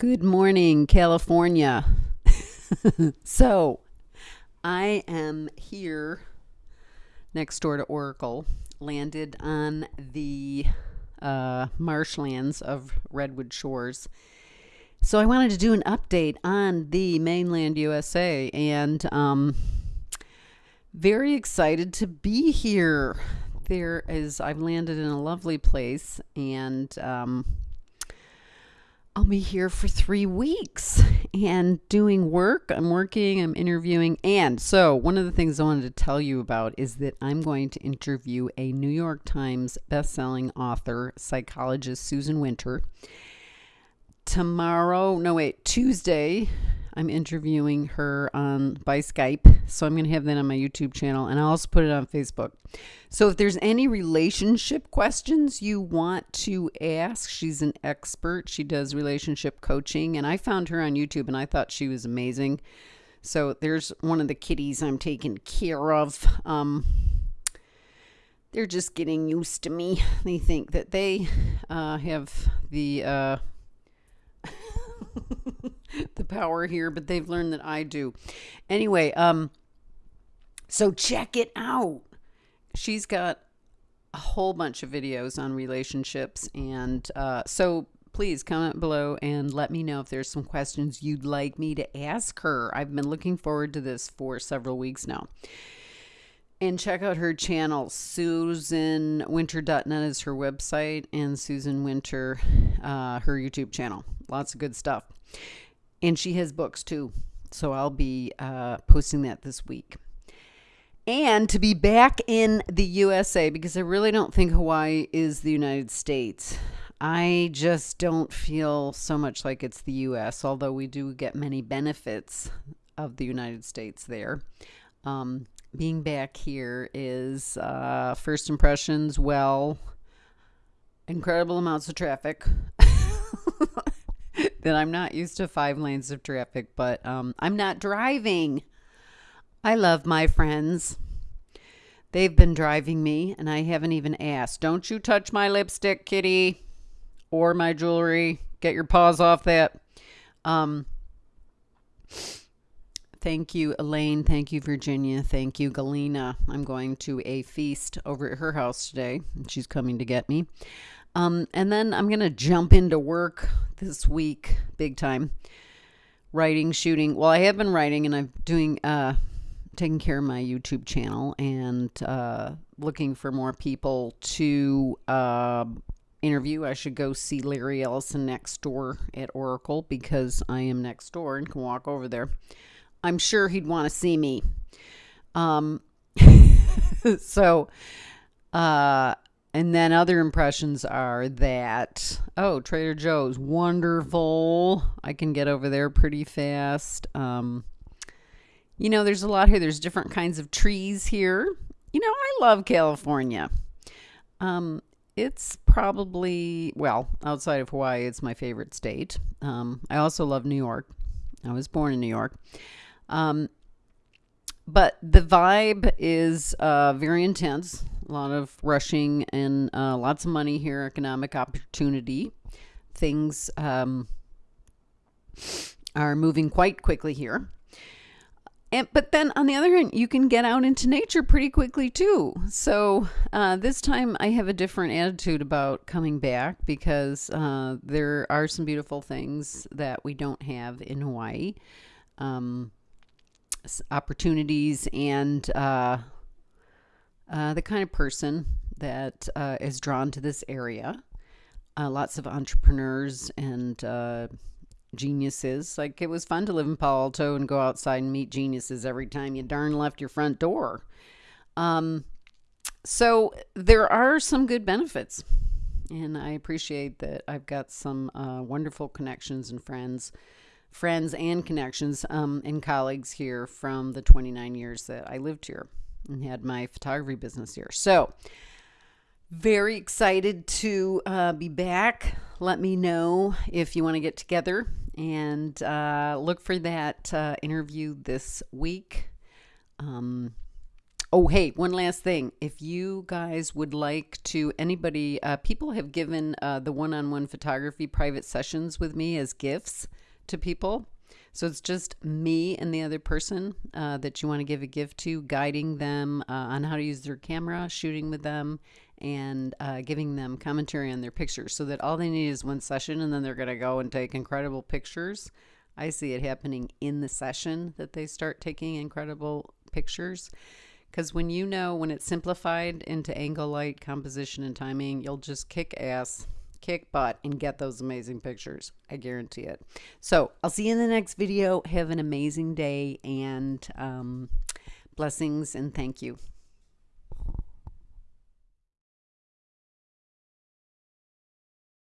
Good morning, California. so, I am here next door to Oracle, landed on the uh, marshlands of Redwood Shores. So, I wanted to do an update on the mainland USA and um, very excited to be here. There is, I've landed in a lovely place and um, I'll be here for three weeks and doing work. I'm working, I'm interviewing. And so, one of the things I wanted to tell you about is that I'm going to interview a New York Times bestselling author, psychologist Susan Winter. Tomorrow, no, wait, Tuesday, I'm interviewing her on by Skype. So I'm going to have that on my YouTube channel and I'll also put it on Facebook. So if there's any relationship questions you want to ask, she's an expert. She does relationship coaching and I found her on YouTube and I thought she was amazing. So there's one of the kitties I'm taking care of. Um, they're just getting used to me. They think that they uh, have the uh, the power here, but they've learned that I do. Anyway, um, so check it out. She's got a whole bunch of videos on relationships, and uh, so please comment below and let me know if there's some questions you'd like me to ask her. I've been looking forward to this for several weeks now. And check out her channel. SusanWinter.net is her website, and Susan Winter, uh, her YouTube channel. Lots of good stuff. And she has books too. So I'll be uh, posting that this week. And to be back in the USA, because I really don't think Hawaii is the United States. I just don't feel so much like it's the US, although we do get many benefits of the United States there. Um, being back here is uh, first impressions, well, incredible amounts of traffic. That I'm not used to five lanes of traffic, but um, I'm not driving. I love my friends. They've been driving me, and I haven't even asked. Don't you touch my lipstick, kitty, or my jewelry. Get your paws off that. Um, thank you, Elaine. Thank you, Virginia. Thank you, Galena. I'm going to a feast over at her house today, and she's coming to get me. Um, and then I'm going to jump into work this week big time. Writing, shooting. Well, I have been writing and I'm doing, uh, taking care of my YouTube channel and uh, looking for more people to uh, interview. I should go see Larry Ellison next door at Oracle because I am next door and can walk over there. I'm sure he'd want to see me. Um, so, uh, and then other impressions are that, oh, Trader Joe's, wonderful. I can get over there pretty fast. Um, you know, there's a lot here. There's different kinds of trees here. You know, I love California. Um, it's probably, well, outside of Hawaii, it's my favorite state. Um, I also love New York. I was born in New York. Um, but the vibe is uh, very intense a lot of rushing and uh, lots of money here, economic opportunity. Things um, are moving quite quickly here. And, but then on the other hand, you can get out into nature pretty quickly too. So uh, this time I have a different attitude about coming back because uh, there are some beautiful things that we don't have in Hawaii. Um, opportunities and uh, uh, the kind of person that uh, is drawn to this area. Uh, lots of entrepreneurs and uh, geniuses. Like it was fun to live in Palo Alto and go outside and meet geniuses every time you darn left your front door. Um, so there are some good benefits. And I appreciate that I've got some uh, wonderful connections and friends friends and connections um, and colleagues here from the 29 years that I lived here and had my photography business here. So, very excited to uh, be back. Let me know if you want to get together and uh, look for that uh, interview this week. Um, Oh, hey, one last thing. If you guys would like to, anybody, uh, people have given uh, the one on one photography private sessions with me as gifts to people. So it's just me and the other person uh, that you want to give a gift to, guiding them uh, on how to use their camera, shooting with them, and uh, giving them commentary on their pictures so that all they need is one session and then they're going to go and take incredible pictures. I see it happening in the session that they start taking incredible pictures. Because when you know when it's simplified into angle, light, composition, and timing, you'll just kick ass kick butt and get those amazing pictures. I guarantee it. So I'll see you in the next video. Have an amazing day and um, blessings and thank you.